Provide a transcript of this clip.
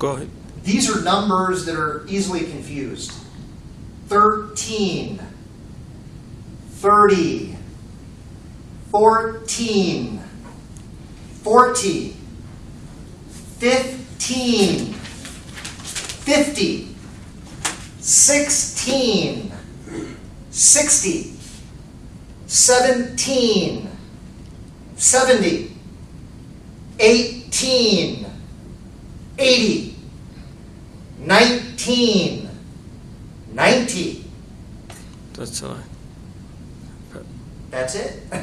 Go ahead. These are numbers that are easily confused. 13, 30, 14, 40, 15, 50, 16, 60, 17, 70, 18, 80, 19, 90. That's all. That's it.